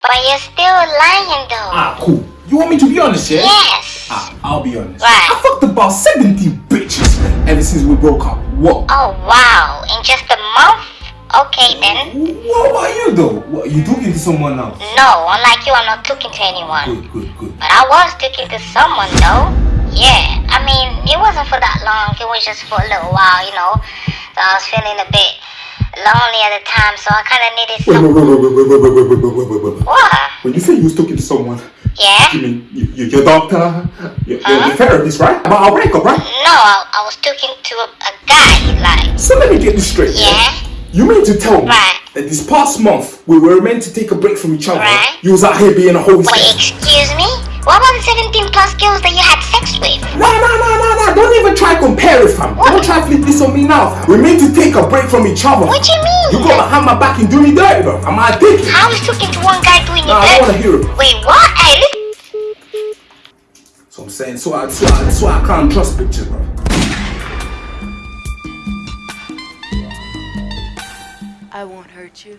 But you're still lying though. Ah, cool. You want me to be honest, yeah? Yes. Ah, I'll be honest. Right. I fucked about 17 bitches ever since we broke up. What? Oh wow, in just a month? Okay then. What about you though? What, you talking to someone else? No, unlike you, I'm not talking to anyone. Good, good, good. But I was talking to someone though. Yeah, I mean, it wasn't for that long. It was just for a little while, you know. So I was feeling a bit lonely at the time, so I kind of needed Wait, some. wait, wait, wait, wait, wait, wait, wait, wait, wait, wait, wait. What? When you say you was talking to someone, Yeah? you mean you, you, your doctor, your, your, Huh? your therapist, right? About our breakup, right? No, I, I was talking to a, a guy, like. So let me get this straight. Yeah? You mean to tell me Right. that this past month we were meant to take a break from each other? Right. You was out here being a whole Wait, excuse me? What about the 17 plus girls that you compare it, fam. Don't try to flip this on me now. We're meant to take a break from each other. What do you mean? You got behind my back and do me dirty, bro. Am I thinking? I was talking to one guy doing Nah, it. I don't wanna hear it. Wait, what? Hey, listen. So I'm saying, so I, so I, so I can't trust bitches, bro. I won't hurt you.